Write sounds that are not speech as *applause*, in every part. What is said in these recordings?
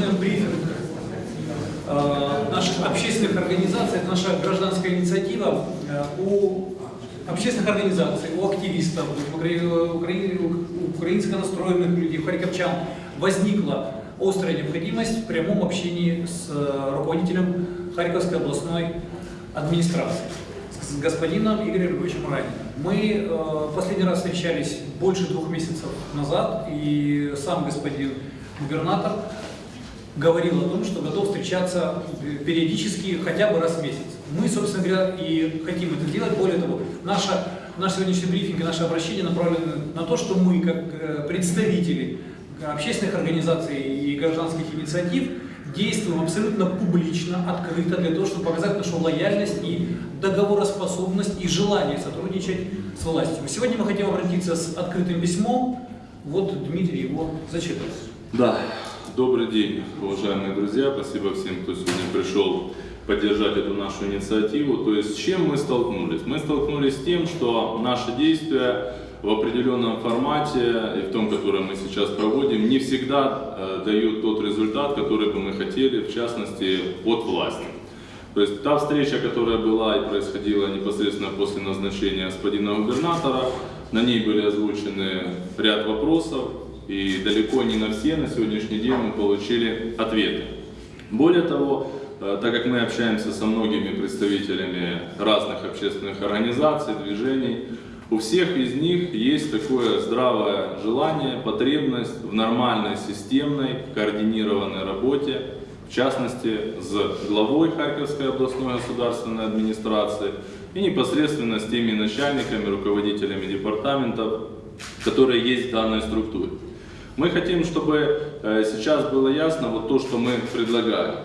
начинаем брифинг э, наших общественных организаций. Это наша гражданская инициатива. Э, у общественных организаций, у активистов, у, укра... у украинско настроенных людей, у харьковчан возникла острая необходимость в прямом общении с э, руководителем Харьковской областной администрации, с господином Игорем Львовичем Раниным. Мы последний раз встречались больше двух месяцев назад, и сам господин губернатор говорил о том, что готов встречаться периодически хотя бы раз в месяц. Мы, собственно говоря, и хотим это делать. Более того, наша, наш сегодняшний брифинг и наше обращение направлены на то, что мы, как э, представители общественных организаций и гражданских инициатив, действуем абсолютно публично, открыто, для того, чтобы показать нашу лояльность и договороспособность и желание сотрудничать с властью. Сегодня мы хотим обратиться с открытым письмом. Вот Дмитрий его зачитывает. Да, добрый день, уважаемые друзья. Спасибо всем, кто сегодня пришел поддержать эту нашу инициативу. То есть с чем мы столкнулись? Мы столкнулись с тем, что наши действия в определенном формате и в том, который мы сейчас проводим, не всегда э, дают тот результат, который бы мы хотели, в частности, от власти. То есть та встреча, которая была и происходила непосредственно после назначения господина губернатора, на ней были озвучены ряд вопросов, и далеко не на все на сегодняшний день мы получили ответы. Более того, э, так как мы общаемся со многими представителями разных общественных организаций, движений, у всех из них есть такое здравое желание, потребность в нормальной, системной, координированной работе, в частности, с главой Харьковской областной государственной администрации и непосредственно с теми начальниками, руководителями департаментов, которые есть в данной структуре. Мы хотим, чтобы э, сейчас было ясно вот то, что мы предлагаем.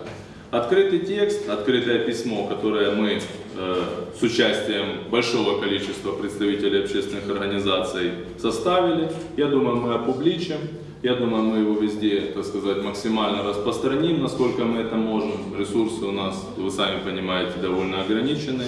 Открытый текст, открытое письмо, которое мы э, с участием большого количества представителей общественных организаций составили, я думаю, мы опубличим. Я думаю, мы его везде, так сказать, максимально распространим, насколько мы это можем. Ресурсы у нас, вы сами понимаете, довольно ограничены.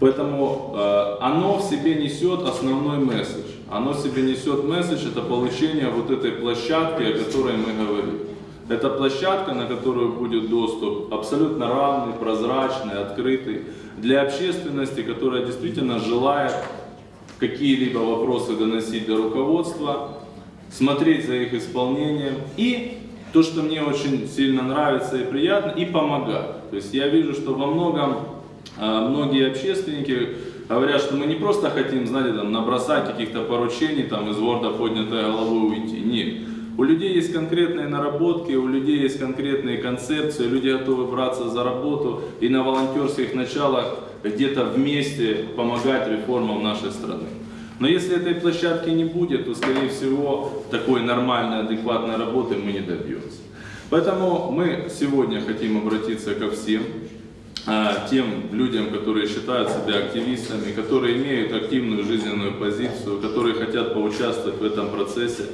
Поэтому э, оно в себе несет основной месседж. Оно себе несет месседж, это получение вот этой площадки, о которой мы говорим. Это площадка, на которую будет доступ абсолютно равный, прозрачный, открытый для общественности, которая действительно желает какие-либо вопросы доносить до руководства, смотреть за их исполнением и то, что мне очень сильно нравится и приятно, и помогать. То есть я вижу, что во многом а, многие общественники говорят, что мы не просто хотим, знаете, там, набросать каких-то поручений, там, из ворда поднятой головой уйти. Нет. У людей есть конкретные наработки, у людей есть конкретные концепции, люди готовы браться за работу и на волонтерских началах где-то вместе помогать реформам нашей страны. Но если этой площадки не будет, то, скорее всего, такой нормальной, адекватной работы мы не добьемся. Поэтому мы сегодня хотим обратиться ко всем, тем людям, которые считают себя активистами, которые имеют активную жизненную позицию, которые хотят поучаствовать в этом процессе.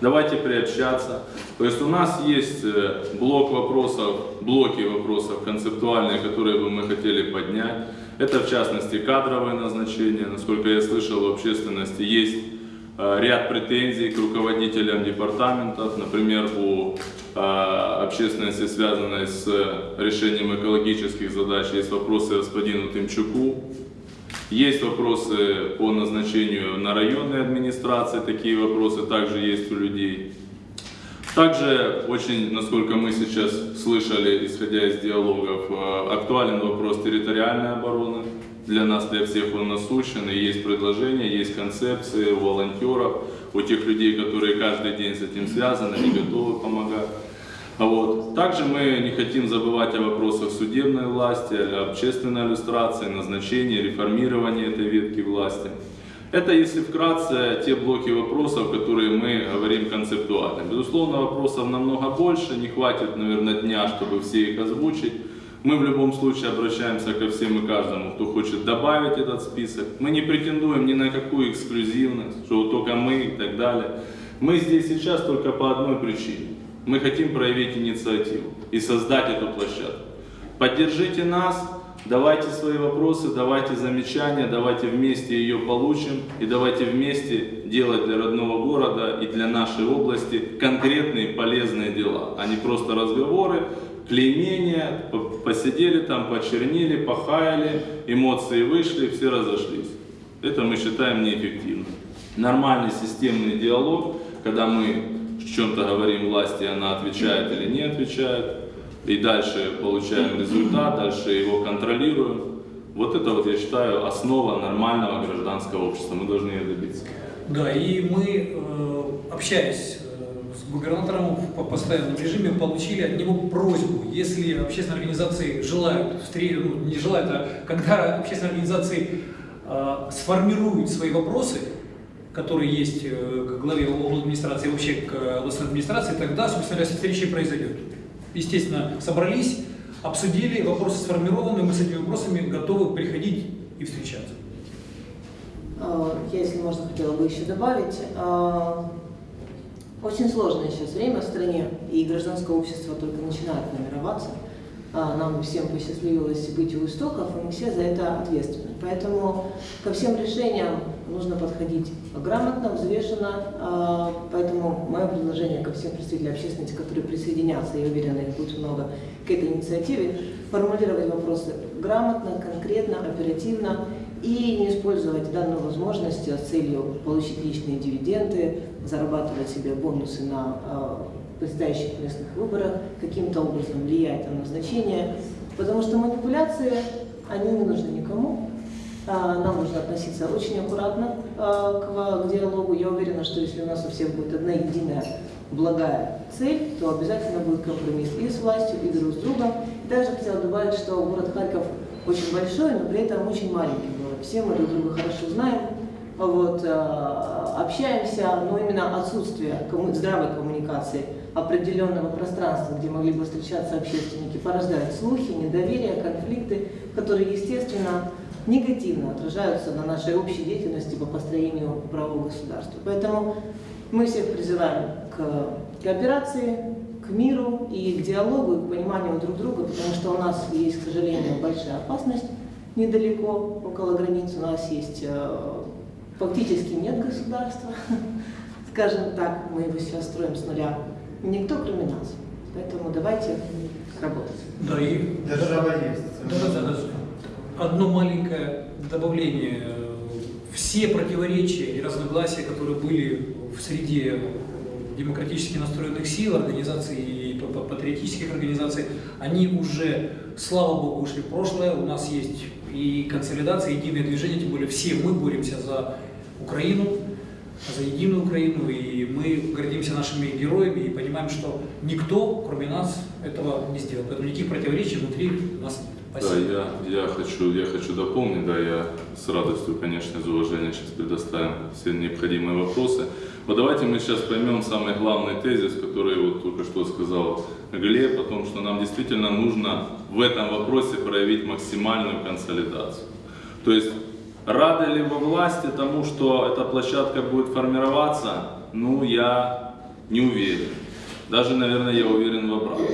Давайте приобщаться. То есть у нас есть э, блок вопросов, блоки вопросов концептуальные, которые бы мы хотели поднять. Это в частности кадровое назначение. Насколько я слышал, в общественности есть ряд претензий к руководителям департаментов. Например, у э, общественности, связанной с решением экологических задач, есть вопросы господину Тымчуку, есть вопросы по назначению на районной администрации, такие вопросы также есть у людей. Также очень, насколько мы сейчас слышали, исходя из диалогов, э, актуален вопрос территориальной обороны. Для нас, для всех он насущен, и есть предложения, есть концепции у волонтеров, у тех людей, которые каждый день с этим связаны, они готовы помогать. А вот. Также мы не хотим забывать о вопросах судебной власти, общественной иллюстрации, назначения, реформирования этой ветки власти. Это, если вкратце, те блоки вопросов, которые мы говорим концептуально. Безусловно, вопросов намного больше, не хватит, наверное, дня, чтобы все их озвучить. Мы в любом случае обращаемся ко всем и каждому, кто хочет добавить этот список. Мы не претендуем ни на какую эксклюзивность, что только мы и так далее. Мы здесь сейчас только по одной причине. Мы хотим проявить инициативу и создать эту площадку. Поддержите нас, давайте свои вопросы, давайте замечания, давайте вместе ее получим и давайте вместе делать для родного города и для нашей области конкретные полезные дела, а не просто разговоры, клеймения, по- посидели там, почернили, похаяли, эмоции вышли, все разошлись. Это мы считаем неэффективным. Нормальный системный диалог, когда мы в чем-то говорим власти, она отвечает или не отвечает, и дальше получаем результат, дальше его контролируем. Вот это вот, я считаю, основа нормального гражданского общества. Мы должны ее добиться. Да, и мы, э, общаясь губернатором в по- постоянном режиме, получили от него просьбу, если общественные организации желают, встре- ну, не желают, а когда общественные организации э, сформируют свои вопросы, которые есть э, к главе администрации, вообще к областной администрации, тогда, собственно говоря, встреча произойдет. Естественно, собрались, обсудили, вопросы сформированы, мы с этими вопросами готовы приходить и встречаться. А, Я, если можно, хотела бы еще добавить. Очень сложное сейчас время в стране, и гражданское общество только начинает формироваться. А, Нам всем посчастливилось быть у истоков, и мы все за это ответственны. Поэтому ко всем решениям нужно подходить грамотно, взвешенно. А, Поэтому мое предложение ко всем представителям общественности, которые присоединятся, я уверена, их будет много, к этой инициативе, формулировать вопросы грамотно, конкретно, оперативно и не использовать данную возможность с целью получить личные дивиденды, зарабатывать себе бонусы на э, предстоящих местных выборах, каким-то образом влиять на назначение, потому что манипуляции, они не нужны никому. А, Нам нужно относиться очень аккуратно а, к, диалогу. Я уверена, что если у нас у всех будет одна единая благая цель, то обязательно будет компромисс и с властью, и друг с другом. Также хотела добавить, что город Харьков очень большой, но при этом очень маленький город. Все мы друг друга хорошо знаем, вот, э, общаемся, но именно отсутствие здравой коммуникации определенного пространства, где могли бы встречаться общественники, порождает слухи, недоверие, конфликты, которые, естественно, негативно отражаются на нашей общей деятельности по построению правового государства. Поэтому мы всех призываем к кооперации, к миру и к диалогу, и к пониманию друг друга, потому что у нас есть, к сожалению, большая опасность недалеко, около границ у нас есть э, фактически нет государства, *laughs* скажем так, мы его сейчас строим с нуля. Никто, кроме нас. Поэтому давайте работать. Да, и Держава есть. Да, да, да. Одно маленькое добавление. Все противоречия и разногласия, которые были в среде демократически настроенных сил, организаций и патриотических организаций, они уже, слава богу, ушли в прошлое. У нас есть и консолидация, и единое движение, тем более все мы боремся за Украину, за единую Украину, и мы гордимся нашими героями и понимаем, что никто, кроме нас, этого не сделал. Поэтому никаких противоречий внутри нас нет. Спасибо. Да, я, я, хочу, я хочу дополнить, да, я с радостью, конечно, из уважения сейчас предоставим все необходимые вопросы. Вот давайте мы сейчас поймем самый главный тезис, который вот только что сказал Глеб, о том, что нам действительно нужно в этом вопросе проявить максимальную консолидацию. То есть рады ли во власти тому, что эта площадка будет формироваться, ну, я не уверен. Даже, наверное, я уверен в обратном,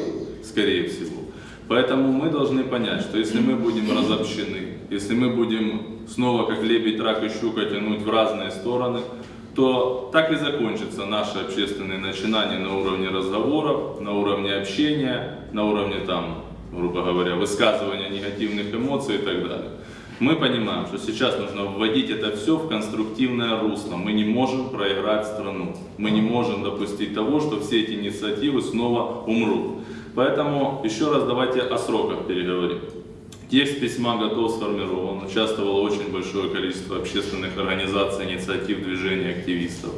скорее всего. Поэтому мы должны понять, что если мы будем разобщены, если мы будем снова как лебедь, рак и щука тянуть в разные стороны, то так и закончатся наши общественные начинания на уровне разговоров, на уровне общения, на уровне там, грубо говоря, высказывания негативных эмоций и так далее. Мы понимаем, что сейчас нужно вводить это все в конструктивное русло. Мы не можем проиграть страну. Мы не можем допустить того, что все эти инициативы снова умрут. Поэтому еще раз давайте о сроках переговорим. Текст письма готов, сформирован. Участвовало очень большое количество общественных организаций, инициатив, движений, активистов.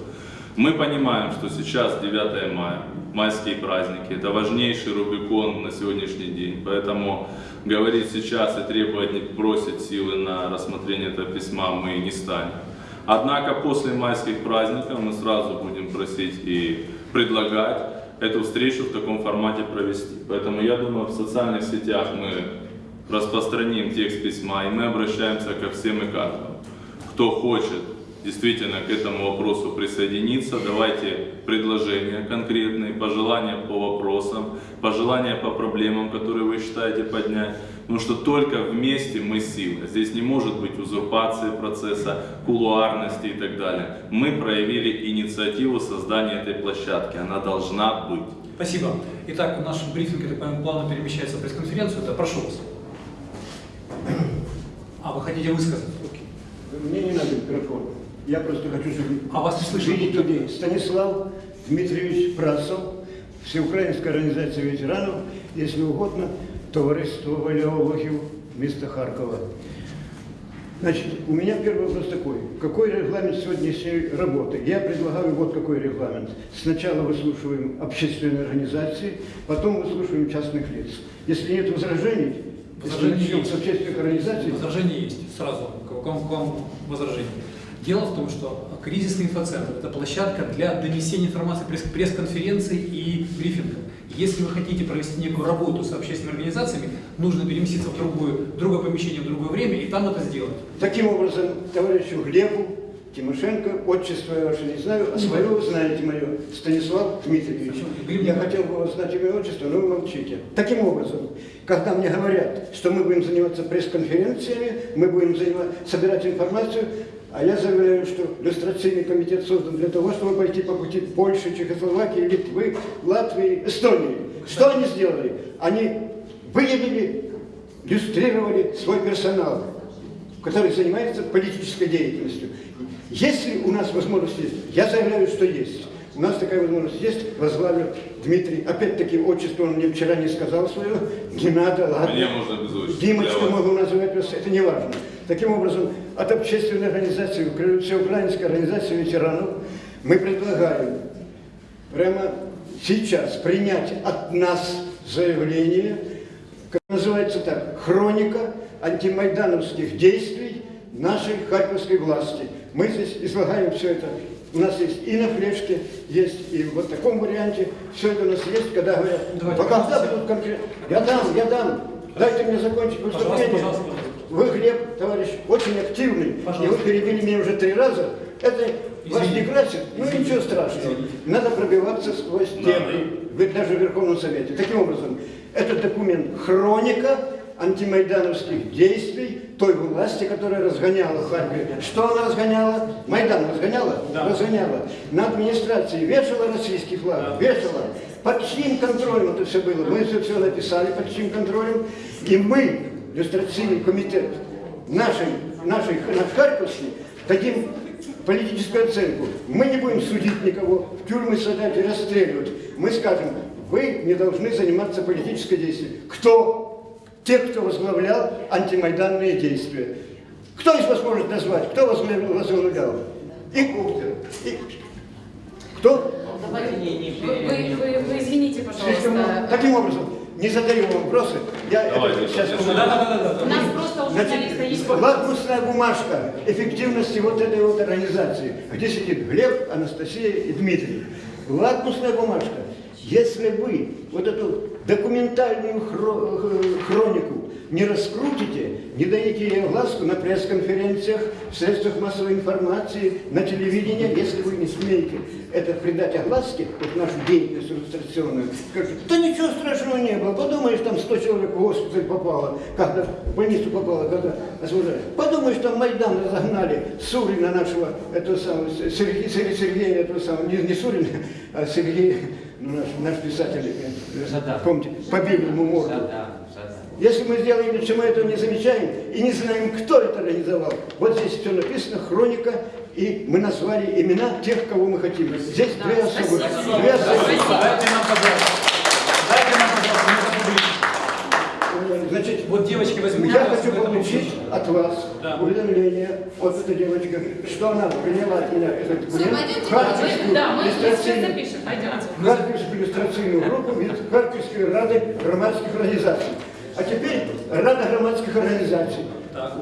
Мы понимаем, что сейчас 9 мая, майские праздники, это важнейший Рубикон на сегодняшний день. Поэтому говорить сейчас и требовать, не бросить силы на рассмотрение этого письма мы не станем. Однако после майских праздников мы сразу будем просить и предлагать эту встречу в таком формате провести. Поэтому я думаю, в социальных сетях мы распространим текст письма, и мы обращаемся ко всем и каждому. Кто хочет действительно к этому вопросу присоединиться, давайте предложения конкретные, пожелания по вопросам, пожелания по проблемам, которые вы считаете поднять. Потому что только вместе мы сила. Здесь не может быть узурпации процесса, кулуарности и так далее. Мы проявили инициативу создания этой площадки. Она должна быть. Спасибо. Итак, наш брифинг, я так понимаю, плавно перемещается в пресс-конференцию. Да, прошу вас. А, вы хотите высказать? Окей. Мне не надо микрофон. Я просто хочу, А вас не слышно? видеть людей. Станислав Дмитриевич Прасов, Всеукраїнська организация ветеранов, если угодно, товариство валеологів место Харкова. Значит, у меня первый вопрос такой. Какой регламент сегодняшней работы? Я предлагаю вот какой регламент. Сначала выслушиваем общественные организации, потом выслушиваем частных лиц. Если нет возражений, если Возражений начнем есть. с общественных организаций, Возражение есть. Сразу к вам, к вам возражение. Дело в том, что кризисный инфоцентр – это площадка для донесения информации пресс- пресс-конференций и брифингов. Если вы хотите провести некую работу с общественными организациями, нужно переместиться в другое, в другое помещение в другое время и там это сделать. Таким образом, товарищу Глебу Тимошенко, отчество я ваше не знаю, а свое вы знаете мое, Станислав Дмитриевич. Я хотел бы вас знать имя отчество, но вы молчите. Таким образом, когда мне говорят, что мы будем заниматься пресс-конференциями, мы будем заниматься, собирать информацию, а я заявляю, что иллюстрационный комитет создан для того, чтобы пойти по пути Польши, Чехословакии, Литвы, Латвии, Эстонии. Что они сделали? Они выявили, иллюстрировали свой персонал который занимается политической деятельностью. Если у нас возможность есть, я заявляю, что есть. У нас такая возможность есть, возглавлю Дмитрий. Опять-таки, отчество он мне вчера не сказал свое, не надо, ладно. Мне можно без отчества. Димочка могу называть, просто это не важно. Таким образом, от общественной организации, Укра- Всеукраинской организации ветеранов, мы предлагаем прямо сейчас принять от нас заявление, как называется так, хроника антимайдановских действий нашей харьковской власти. Мы здесь излагаем все это. У нас есть и на флешке, есть и в вот таком варианте. Все это у нас есть, когда говорят, Давайте, «А когда будут конкретно? Я дам, я дам. Дайте мне закончить выступление. пожалуйста, пожалуйста. Вы, Глеб, товарищ, очень активный. Пожалуйста. И вы перебили меня уже три раза. Это вас не Извините. красит? Ну ничего страшного. Надо пробиваться сквозь стены. Вы даже в Верховном Совете. Таким образом, этот документ хроника антимайдановских действий той власти, которая разгоняла в Харькове. Что она разгоняла? Майдан разгоняла? Да. Разгоняла. На администрации вешала российский флаг? Вешала. Под чьим контролем это все было? Мы это все написали, под чьим контролем. И мы, иллюстрационный комитет, нашей, нашей, наш Харьковский, дадим политическую оценку. Мы не будем судить никого, в тюрьмы сажать и расстреливать. Мы скажем, вы не должны заниматься политической действием. Кто? Те, кто возглавлял антимайданные действия. Кто из вас может назвать? Кто возглавлял? возглавлял? И Кухтер. И... Кто? Вы, вы, вы, вы извините, пожалуйста. Таким образом, не задаю вопросы. Я Давайте, это сейчас. Да, да, да, да, да. У нас просто у журналиста есть лакмусная бумажка эффективности вот этой вот организации, где сидит Глеб, Анастасия и Дмитрий. Лакмусная бумажка. Если вы вот эту документальную хро- хронику. Не раскрутите, не дадите ей огласку на пресс-конференциях, в средствах массовой информации, на телевидении, если вы не смеете это придать огласке, вот нашу деятельность иллюстрационную, скажете, да ничего страшного не было, подумаешь, там 100 человек в госпиталь попало, когда в больницу попало, когда освобождали. Подумаешь, там Майдан разогнали Сурина нашего, этого самого, Сергея, Сергея, Сергея этого самого, не, не Сурина, а Сергей, ну, наш, наш писатель, э, помните, побили ему морду. Если мы сделаем что мы этого не замечаем и не знаем, кто это организовал, вот здесь все написано, хроника, и мы назвали имена тех, кого мы хотим. Здесь Да, две спасибо. Две особых. Дайте нам, пожалуйста. Дайте нам, пожалуйста, мы опубличим. Значит, Вот девочки возьмут. я хочу получить от вас Да. уведомление, вот эта девочка, что она приняла от меня этот Всё, документ, пойдемте, Харьковскую мы- Да, мы мы сейчас иллюстрацийную- запишем, пойдемте. Харківську ілюстраційну групу від Харківської ради громадських організацій. А тепер Рада громадських організацій,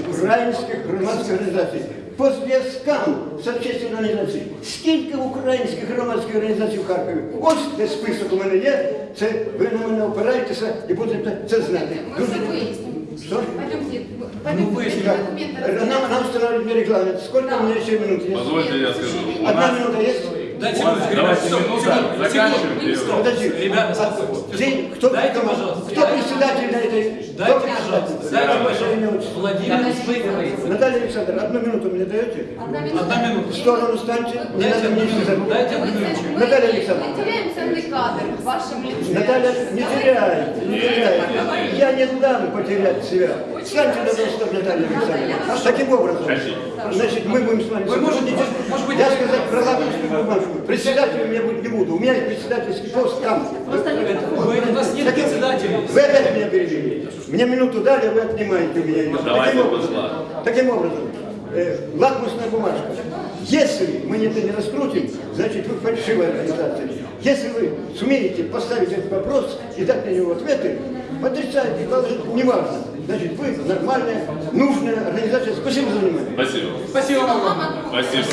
українських громадських організацій. По зв'язкам з общественною організацією. Скільки українських громадських організацій в Харкові? Ось де список у мене є. Це ви на мене опираєтеся і будете це знати. Мы все выясним. Что? Пойдемте, Ну, пойдемте, выясним. Так, документы Нам, нам устанавливают мне регламент. Сколько у меня еще минут есть? Позвольте я скажу. У Одна нас, минута есть? Дайте минуточку, давайте стоп, минуту, секунду. Подожди. Ребята. День- кто, Дайте, кто- пожалуйста. кто председатель на этой... кто Дайте, пожалуйста. Дайте, пожалуйста. Владимир. Наталья Александровна, одну минуту мне даете? Одна минута. Одна минута. В сторону станьте, не Дайте надо мне сюда. Дайте одну минуту. Мы- Наталья мы Александровна. теряем ценный кадр в вашем лице. Наталья, не теряйте, не теряйте. Я не дам потерять себя. Встаньте на рост, Наталья Александровна. Таким образом, значит, мы будем с вами... Вы можете, может быть, Я сказать про лакмусовую бумажку. Председателем я быть не буду. У меня есть председательский пост там. Просто не Вы, у нас нет председателя. Вы опять меня перебили. Мне минуту дали, вы отнимаете у меня. Давайте Таким образом, таким образом э, лакмусная бумажка. Если мы это не раскрутим, значит вы фальшивая организация. Если вы сумеете поставить этот вопрос и дать на него ответы, отрицайте, положите, неважно. Значит, вы нормальная, нужная организация. Спасибо за внимание. Спасибо. Спасибо вам. Спасибо.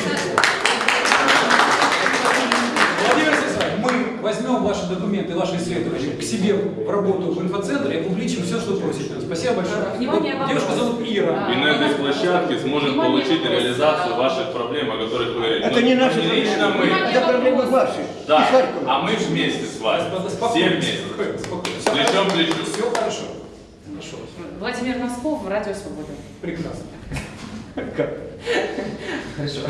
Возьмем ваши документы, ваши исследования к себе в работу в инфоцентр и опубличим все, что просите. Спасибо большое. Внимание, вопрос. Девушка зовут Ира. И на этой площадке сможем Внимание, получить реализацию ваших проблем, о которых вы говорите. Это не наши лично мы. проблемы. Это проблемы ваши. Да, а мы вместе с вами. Все вместе. Плечом к плечу. Все хорошо. Хорошо. Владимир Носков, Радио Свобода. Прекрасно. Хорошо.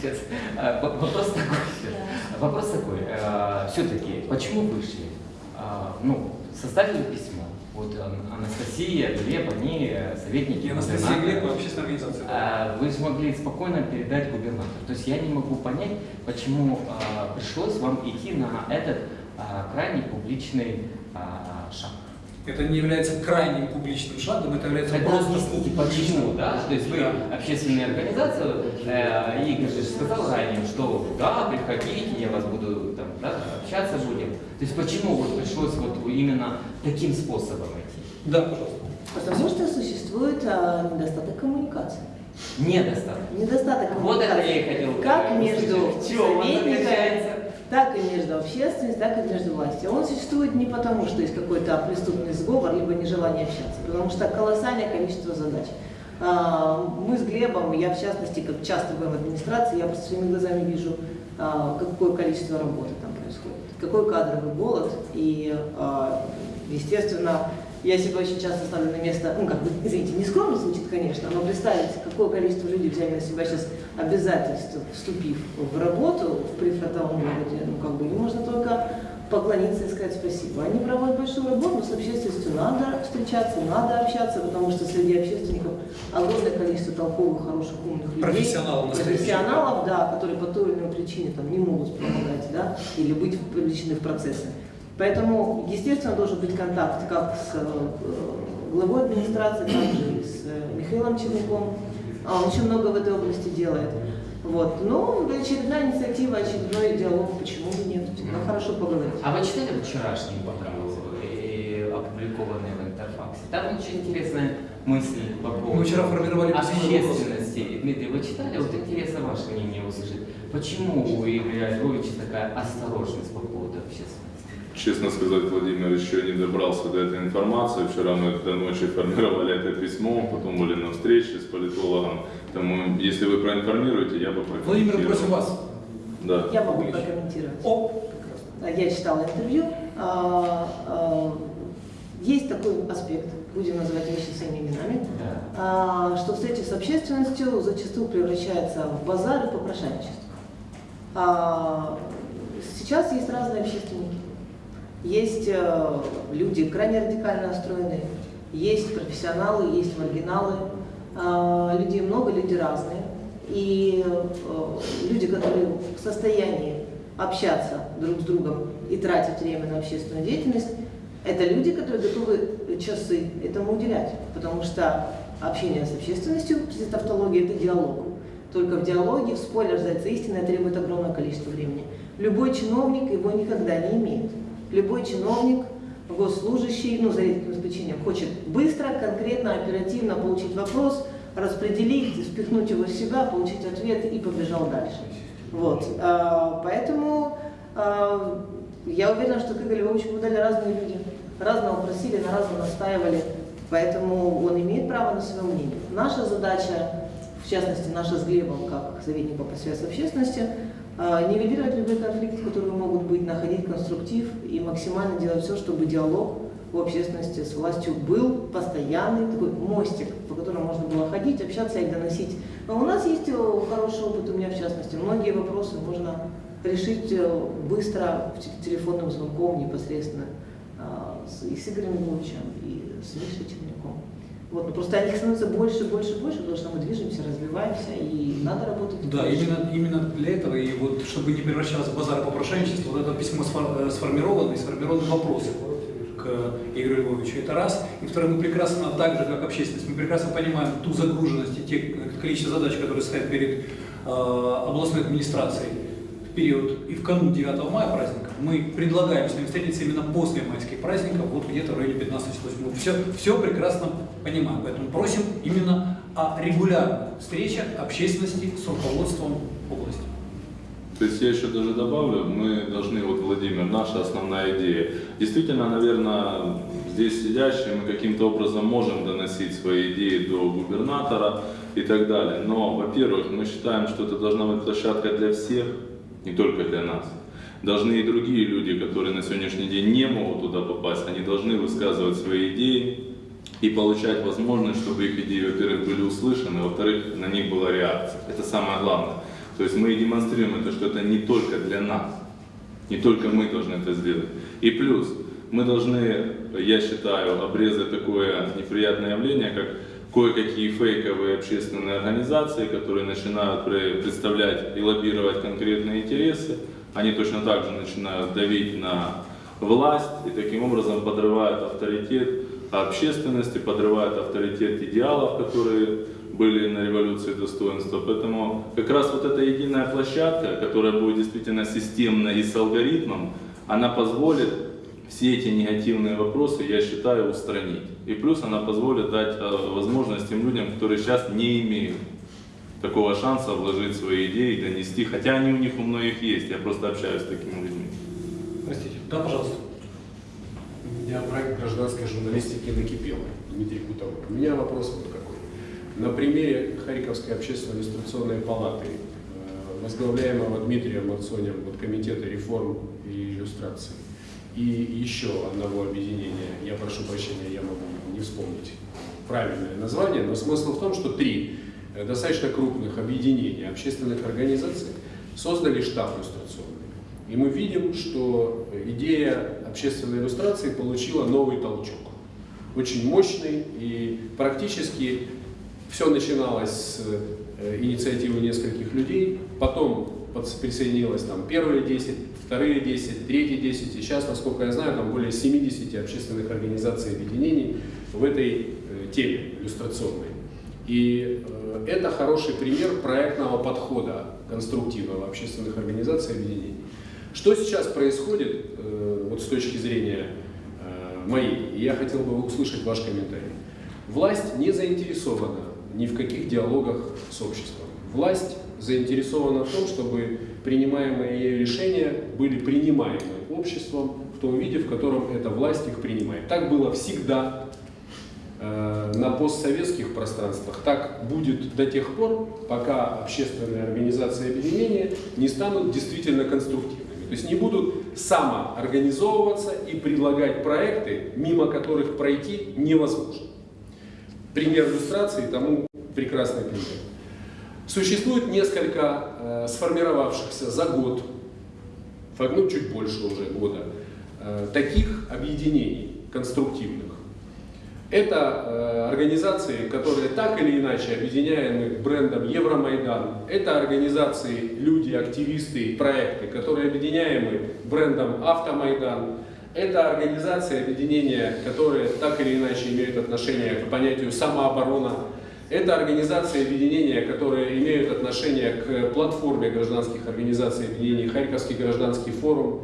Сейчас. А, Вопрос такой. Вопрос такой. Все-таки, почему вышли? А, Ну, составили письмо. Вот Ан- Анастасия, Глеб, они э, советники. И Анастасия. Глеб, общественная организация. А, Вы смогли спокойно передать губернатору. То есть я не могу понять, почему пришлось вам идти на этот крайне публичный шаг. Это не является крайним публичным шагом, это является Тогда просто объясните, почему, да? То есть вы Да. общественная организация, э, Игорь же сказал ранее, что да, приходите, я вас буду там, да, общаться будем. То есть почему вот пришлось вот именно таким способом идти? Да, пожалуйста. Потому что существует а, недостаток коммуникации. Недостаточно. Недостаток Вот это коммуникации. я и хотел Как сказать. между В так и между общественностью, так и между властью. Он существует не потому, что есть какой-то преступный сговор, либо нежелание общаться, потому что колоссальное количество задач. А, Мы с Глебом, я в частности, как часто бываю в администрации, я просто своими глазами вижу, а, какое количество работы там происходит, какой кадровый голод. И, а, естественно, я себя очень часто ставлю на место, ну, как бы, извините, не скромно звучит, конечно, но представить, какое количество людей взяли на себя сейчас обязательств, вступив в работу в прифронтовом городе, ну, как бы, им можно только поклониться и сказать спасибо. Они проводят большую работу, с общественностью надо встречаться, надо общаться, потому что среди общественников огромное количество толковых, хороших, умных людей. Профессионалов. Профессионалов, да, которые по той или иной причине там, не могут помогать, да, или быть вовлечены в процессы. Поэтому, естественно, должен быть контакт как с э, главой администрации, так же и с э, Михаилом Черняком. А, Он очень много в этой области делает. Вот. Ну, очередная инициатива, очередной диалог, почему бы нет? Всегда хорошо поговорить. А вы читали вчерашний программу, э, опубликованный в Интерфаксе? Там очень интересная мысль по поводу Мы вчера формировали общественности. Дмитрий, вы читали? Вот интересно ваше мнение услышать. Почему у Игоря Львовича такая осторожность по поводу общественности? Честно сказать, Владимир еще не добрался до этой информации. Вчера мы до ночи формировали это письмо, потом были на встрече с политологом. Поэтому, если вы проинформируете, я бы Владимир, просим вас. Да. Я могу прокомментировать. О, прекрасно. Я читала интервью. А, а, Есть такой аспект, будем называть вещи своими именами, Да. а, что встреча с общественностью зачастую превращается в базар и попрошайничество. Сейчас есть разные общественники. Есть э, люди крайне радикально настроенные, есть профессионалы, есть маргиналы. А, Людей много, люди разные. И э, люди, которые в состоянии общаться друг с другом и тратить время на общественную деятельность, это люди, которые готовы часы этому уделять. Потому что общение с общественностью, это тавтология, это диалог. Только в диалоге, в споре рождается истина требует огромное количество времени. Любой чиновник его никогда не имеет. Любой чиновник, госслужащий, ну, за редким исключением, хочет быстро, конкретно, оперативно получить вопрос, распределить, спихнуть его в себя, получить ответ и побежал дальше. Вот. А, Поэтому а, я уверена, что к Игорю Львовичу подали разные люди. Разного просили, на разном настаивали. Поэтому он имеет право на свое мнение. Наша задача, в частности, наша с Глебом, как советника по связи с общественностью, Нивелировать любые конфликты, которые могут быть, находить конструктив и максимально делать все, чтобы диалог в общественности с властью был постоянный, такой мостик, по которому можно было ходить, общаться и доносить. Но у нас есть э, хороший опыт, у меня в частности. Многие вопросы можно решить э, быстро телефонным звонком непосредственно а, с Игорем Львовичем, и с Мишей Черняком. Вот, но просто их становится больше, больше, больше, потому что мы движемся, развиваемся, и надо работать. Да, именно, именно для этого, и вот чтобы не превращался в базар попрошайничества, вот это письмо э, сформировано, и сформированы вопросы к Игорю Львовичу. Это раз. И второе, мы прекрасно, так же, как общественность, мы прекрасно понимаем ту загруженность и те количество задач, которые стоят перед э, областной администрацией период и в канун 9 мая праздника. Мы предлагаем с ними встретиться именно после майских праздников, вот где-то в районе 15 числа. Мы все, все прекрасно понимаем, поэтому просим именно о регулярных встречах общественности с руководством области. То есть я еще даже добавлю, мы должны, вот Владимир, наша основная идея. Действительно, наверное, здесь сидящие мы каким-то образом можем доносить свои идеи до губернатора и так далее. Но, во-первых, мы считаем, что это должна быть площадка для всех, не только для нас. Должны и другие люди, которые на сегодняшний день не могут туда попасть, они должны высказывать свои идеи и получать возможность, чтобы их идеи, во-первых, были услышаны, во-вторых, на них была реакция. Это самое главное. То есть мы и демонстрируем это, что это не только для нас, не только мы должны это сделать. И плюс, мы должны, я считаю, обрезать такое неприятное явление, как кое-какие фейковые общественные организации, которые начинают пре- представлять и лоббировать конкретные интересы. Они точно так же начинают давить на власть и таким образом подрывают авторитет общественности, подрывают авторитет идеалов, которые были на революции достоинства. Поэтому как раз вот эта единая площадка, которая будет действительно системной и с алгоритмом, она позволит все эти негативные вопросы, я считаю, устранить. И плюс она позволит дать э, возможность тем людям, которые сейчас не имеют такого шанса вложить свои идеи и донести, хотя они у них у многих есть, я просто общаюсь с такими людьми. Простите. Да, пожалуйста. У меня проект гражданской журналистики накипел, Дмитрий Кутовой. У меня вопрос вот какой. На примере Харьковской общественной иллюстрационной палаты, э, возглавляемого Дмитрием Марцонем вот комитета реформ и иллюстраций, и еще одного объединения, я прошу прощения, я могу не вспомнить правильное название, но смысл в том, что три э, достаточно крупных объединения общественных организаций создали штаб иллюстрационный. И мы видим, что идея общественной иллюстрации получила новый толчок. Очень мощный и практически все начиналось с э, инициативы нескольких людей, потом присоединилось там первые 10, вторые 10, третьи 10, и сейчас, насколько я знаю, там более 70 общественных организаций и объединений в этой э, теме иллюстрационной. И э, это хороший пример проектного подхода конструктивного общественных организаций и объединений. Что сейчас происходит э, вот с точки зрения моей, и я хотел бы услышать ваш комментарий. Власть не заинтересована ни в каких диалогах с обществом. Власть заинтересована в том, чтобы принимаемые ею решения были принимаемы обществом в том виде, в котором эта власть их принимает. Так было всегда э, на постсоветских пространствах. Так будет до тех пор, пока общественные организации объединения не станут действительно конструктивными. То есть не будут самоорганизовываться и предлагать проекты, мимо которых пройти невозможно. Пример иллюстрации тому прекрасный пример. Существует несколько э, сформировавшихся за год, ну чуть больше уже года, э, таких объединений конструктивных. Это э, организации, которые так или иначе объединяемы брендом Евромайдан. Это организации, люди, активисты, проекты, которые объединяемы брендом Автомайдан. Это организации, объединения, которые так или иначе имеют отношение к понятию самооборона. Это организации, объединения, которые имеют отношение к платформе гражданских организаций объединений Харьковский гражданский форум.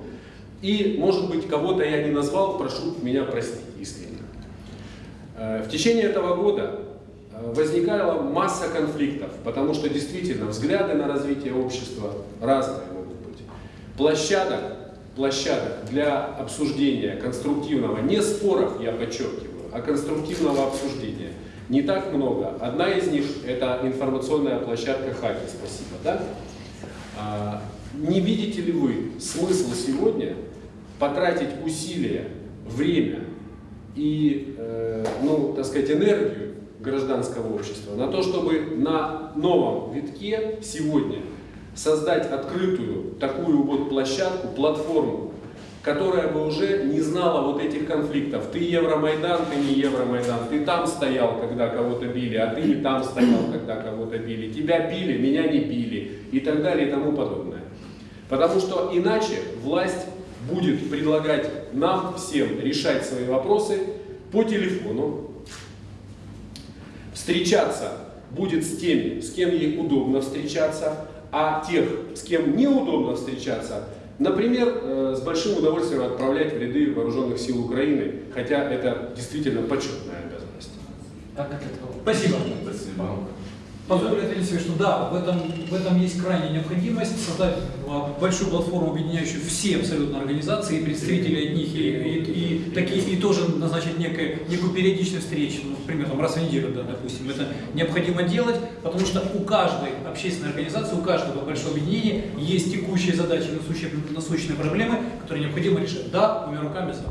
И, может быть, кого-то я не назвал, прошу меня простить искренне. Э, В течение этого года э, возникала масса конфликтов, потому что действительно взгляды на развитие общества разные могут быть. Площадок, площадок для обсуждения конструктивного, не споров, я подчеркиваю, а конструктивного обсуждения не так много. Одна из них это информационная площадка Хаки, спасибо, да? А, не видите ли вы смысл сегодня потратить усилия, время и, э, ну, так сказать, энергию гражданского общества на то, чтобы на новом витке сегодня создать открытую такую вот площадку, платформу, которая бы уже не знала вот этих конфликтов. Ты Евромайдан, ты не Евромайдан, ты там стоял, когда кого-то били, а ты не там стоял, когда кого-то били. Тебя били, меня не били и так далее и тому подобное. Потому что иначе власть будет предлагать нам всем решать свои вопросы по телефону, встречаться будет с теми, с кем ей удобно встречаться, а тех, с кем неудобно встречаться, например, э, с большим удовольствием отправлять в ряды вооруженных сил Украины, хотя это действительно почетная обязанность. Как от этого? Спасибо. Спасибо. Позволю ответить себе, что да, в этом, в этом есть крайняя необходимость создать большую платформу, объединяющую все абсолютно организации, и представителей от них, и, и, и такие, и тоже назначить некое, некую периодичную встречу, ну, например, там, раз в неделю, да, допустим. Это необходимо делать, потому что у каждой общественной организации, у каждого большого объединения есть текущие задачи, насущие, насущные проблемы, которые необходимо решать. Да, двумя руками за.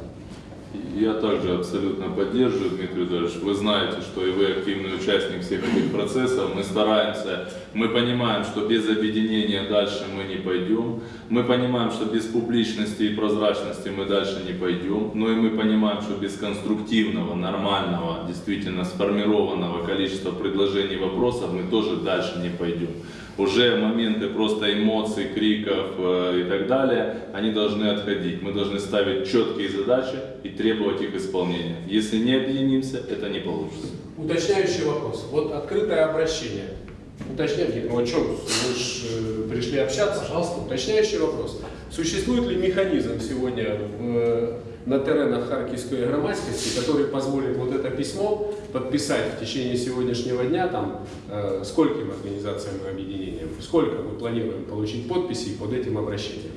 Я также абсолютно поддерживаю, Дмитрий Эдуардович. Вы знаете, что и вы активный участник всех этих процессов. Мы стараемся, мы понимаем, что без объединения дальше мы не пойдем. Мы понимаем, что без публичности и прозрачности мы дальше не пойдем. Но и мы понимаем, что без конструктивного, нормального, действительно сформированного количества предложений и вопросов мы тоже дальше не пойдем уже моменты просто эмоций, криков э, и так далее, они должны отходить. Мы должны ставить четкие задачи и требовать их исполнения. Если не объединимся, это не получится. Уточняющий вопрос. Вот открытое обращение. Уточняйте, ну о чем? Вы же э, пришли общаться. Пожалуйста, уточняющий вопрос. Существует ли механизм сегодня в, на теренах Харьковской громадскости, который позволит вот это письмо подписать в течение сегодняшнего дня, там, э, скольким организациям и объединениям, сколько мы планируем получить подписей под этим обращением?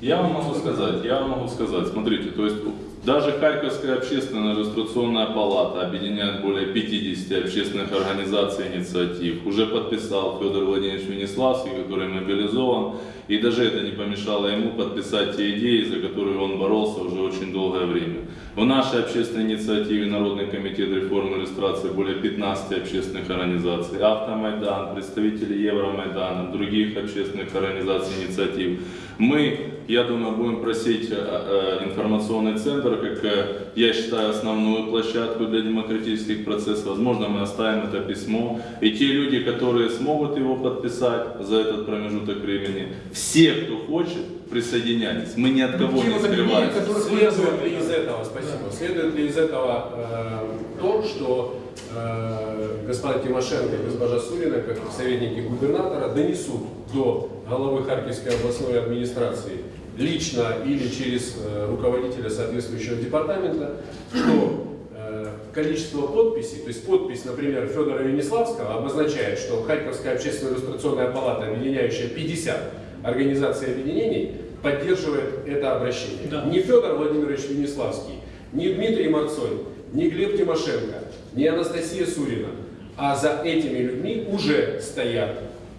Я вам могу сказать, я вам могу сказать, смотрите, то есть даже Харьковская общественная иллюстрационная палата объединяет более 50 общественных организаций и инициатив. Уже подписал Федор Владимирович Венеславский, который мобилизован. И даже это не помешало ему подписать те идеи, за которые он боролся уже очень долгое время. В нашей общественной инициативе Народный комитет реформы иллюстрации более 15 общественных организаций, Автомайдан, представители Евромайдана, других общественных организаций инициатив. Мы, я думаю, будем просить э, э, информационный центр, как э, я считаю, основную площадку для демократических процессов. Возможно, мы оставим это письмо. И те люди, которые смогут его подписать за этот промежуток времени, все, кто хочет, присоединяйтесь. Мы ни от кого Те не скрываемся. Следует ли из этого, спасибо, следует ли из этого э, то, что э, господа Тимошенко и госпожа Сурина, как советники губернатора, донесут до главы Харьковской областной администрации лично или через э, руководителя соответствующего департамента, что э, количество подписей, то есть подпись, например, Федора Венеславского обозначает, что Харьковская общественная иллюстрационная палата, объединяющая 50 организаций и объединений, поддерживает это обращение. Да. Не Федор Владимирович Венеславский, не Дмитрий Марцой, не Глеб Тимошенко, не Анастасия Сурина, а за этими людьми уже стоят,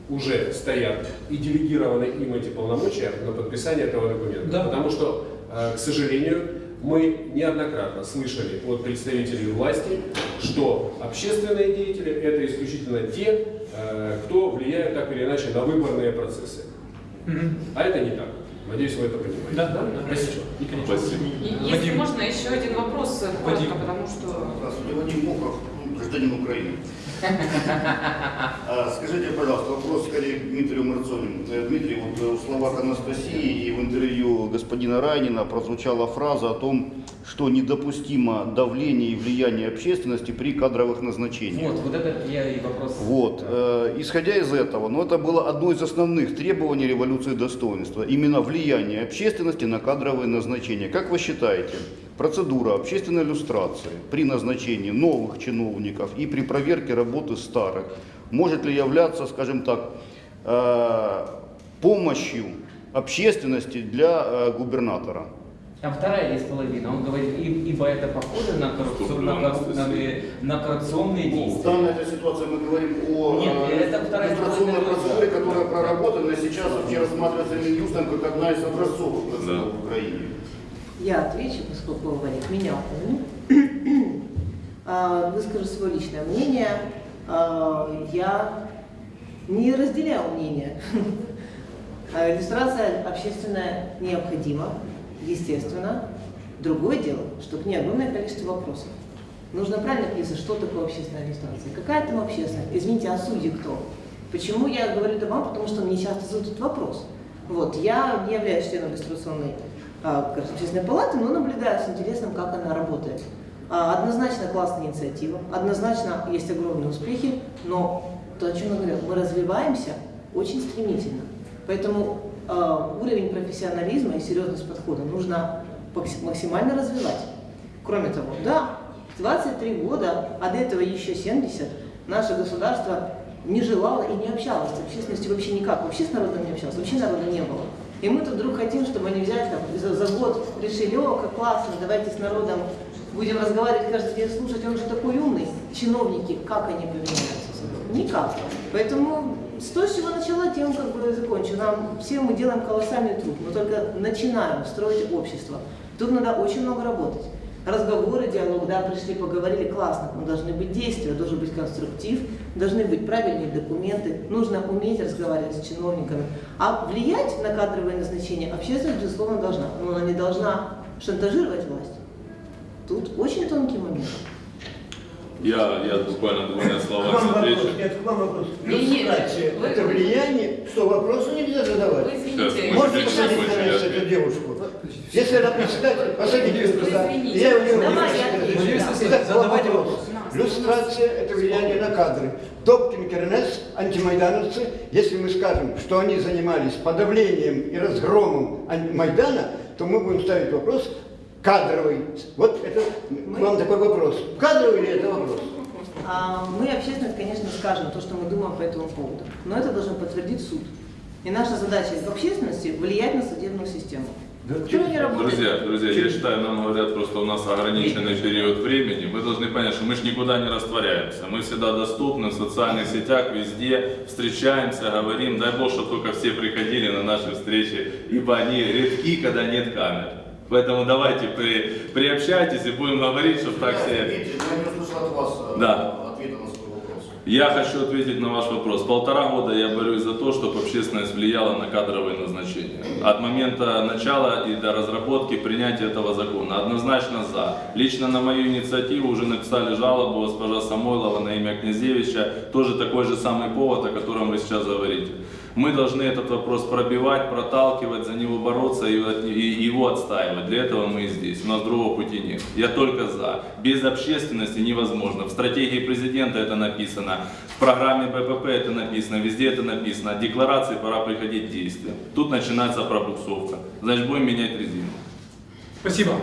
уже стоят и делегированы им эти полномочия на подписание этого документа. Да. Потому что, э, к сожалению, мы неоднократно слышали от представителей власти, что общественные деятели это исключительно те, э, кто влияет так или иначе на выборные процессы. А это не так. Надеюсь, вы это понимаете. Да, да, да. Спасибо. Спасибо. И- Если Вадим. можно, еще один вопрос, э, коротко, Вадим. потому что... Здравствуйте, Вадим Мохов, гражданин Украины. А, Скажите, пожалуйста, вопрос скорее к Дмитрию Марцонину. Э, Дмитрий, вот э, в словах Анастасии и в интервью господина Райнина прозвучала фраза о том, что недопустимо давление и влияние общественности при кадровых назначениях. Вот, вот это я и вопрос. Вот, э, исходя из этого, ну это было одно из основных требований революции достоинства, именно влияние общественности на кадровые назначения. Как вы считаете, процедура общественной иллюстрации при назначении новых чиновников и при проверке работы старых может ли являться, скажем так, э, помощью общественности для э, губернатора? Там вторая есть половина. Он говорит, «И- ибо это похоже на коррупционную на, Ну, на, коррупционные Ну, в действия. данной этой ситуации мы говорим о Нет, э, это вторая сторона. процедуре, которая проработана сейчас вообще рассматривается Минюстом как одна из образцовых процедур Да. в Украине. Я отвечу, поскольку Валик меня упомянул. *clears throat* А, Выскажу свое личное мнение. А, Я не разделяю мнение. *laughs* А, Иллюстрация общественная необходима, естественно. Другое дело, что к ней огромное количество вопросов. Нужно правильно описать, что такое общественная иллюстрация. Какая там общественная? Извините, а судьи кто? Почему я говорю это вам? Потому что мне часто задают вопрос. Вот, я являюсь членом иллюстрационной общественной палаты, но наблюдаю с интересом, как она работает. А, Однозначно классная инициатива, однозначно есть огромные успехи, но то, о чем я говорю, мы развиваемся очень стремительно. Поэтому а, уровень профессионализма и серьезность подхода нужно макс- максимально развивать. Кроме того, да, 23 года, а до этого еще 70, наше государство не желало и не общалось с общественностью вообще никак. Вообще с народом не общалось, вообще народа не было. И мы тут вдруг хотим, чтобы они взяли там, за, за год решили, о, как классно, давайте с народом будем разговаривать каждый день, слушать, он же такой умный. Чиновники, как они поменяются? Никак. Поэтому с того, с чего начала, тем как бы закончу. Нам все мы делаем колоссальный труд, мы только начинаем строить общество. Тут надо очень много работать. Разговоры, диалог, да, пришли, поговорили, классно, но должны быть действия, должен быть конструктив, должны быть правильные документы, нужно уметь разговаривать с чиновниками. А влиять на кадровое назначение общественность, безусловно, должна, но она не должна шантажировать власть. Тут очень тонкий момент. Я, я буквально двумя словами отвечу. нет, к вам вопрос. Вы- это влияние, что вопросы нельзя задавать. Вы извините, Можно посадить на место эту девушку? Если она председатель, посадите ее туда. Я у нее задавайте вопрос. Люстрация – это влияние на кадры. Добкин, Кернес, антимайдановцы, если мы скажем, что они занимались подавлением и разгромом ан- Майдана, то мы будем ставить вопрос кадровый. Вот это к вам такой вопрос. Кадровый ли это вопрос? А, Мы, общественность, конечно, скажем то, что мы думаем по этому поводу. Но это должен подтвердить суд. И наша задача в общественности влиять на судебную систему. Почему не работает? Друзья, друзья, я считаю, нам говорят, просто у нас ограниченный период времени. Мы должны понять, что мы же никуда не растворяемся. Мы всегда доступны в социальных сетях, везде, встречаемся, говорим. Дай Бог, чтобы только все приходили на наши встречи, ибо они редки, когда нет камер. Поэтому давайте при, приобщайтесь и будем говорить, чтобы так все... Я не услышал от вас э, Да. ответа на свой вопрос. Я хочу ответить на ваш вопрос. Полтора года я борюсь за то, чтобы общественность влияла на кадровые назначения. От момента начала и до разработки принятия этого закона. Однозначно за. Лично на мою инициативу уже написали жалобу госпожа Самойлова на имя Князевича. Тоже такой же самый повод, о котором вы сейчас говорите. Мы должны этот вопрос пробивать, проталкивать, за него бороться и, и его отстаивать. Для этого мы и здесь. У нас другого пути нет. Я только за. Без общественности невозможно. В стратегии президента это написано, в программе БПП это написано, везде это написано. От декларации пора приходить к действиям. Тут начинается пробуксовка. Значит, будем менять резину. Спасибо.